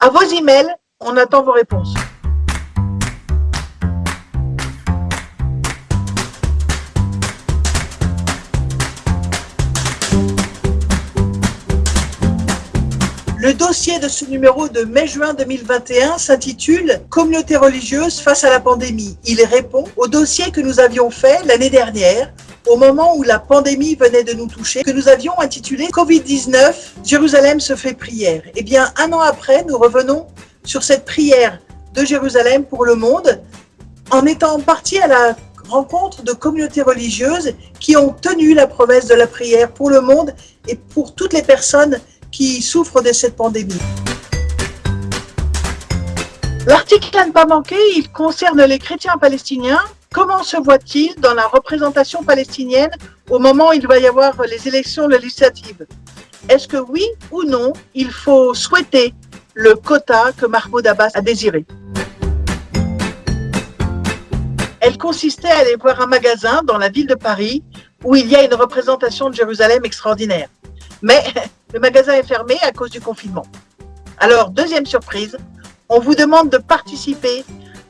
À vos emails, on attend vos réponses. Le dossier de ce numéro de mai-juin 2021 s'intitule « Communauté religieuse face à la pandémie ». Il répond au dossier que nous avions fait l'année dernière au moment où la pandémie venait de nous toucher, que nous avions intitulé Covid-19, Jérusalem se fait prière. Eh bien, un an après, nous revenons sur cette prière de Jérusalem pour le monde, en étant partis à la rencontre de communautés religieuses qui ont tenu la promesse de la prière pour le monde et pour toutes les personnes qui souffrent de cette pandémie. L'article à ne pas manquer, il concerne les chrétiens palestiniens. Comment se voit-il dans la représentation palestinienne au moment où il va y avoir les élections législatives? Est-ce que oui ou non, il faut souhaiter le quota que Mahmoud Abbas a désiré? Elle consistait à aller voir un magasin dans la ville de Paris où il y a une représentation de Jérusalem extraordinaire. Mais le magasin est fermé à cause du confinement. Alors, deuxième surprise, on vous demande de participer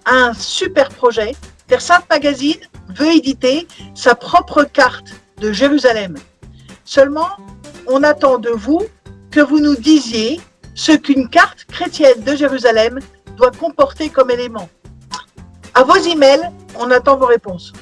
à un super projet. Versant Magazine veut éditer sa propre carte de Jérusalem. Seulement, on attend de vous que vous nous disiez ce qu'une carte chrétienne de Jérusalem doit comporter comme élément. À vos emails, on attend vos réponses.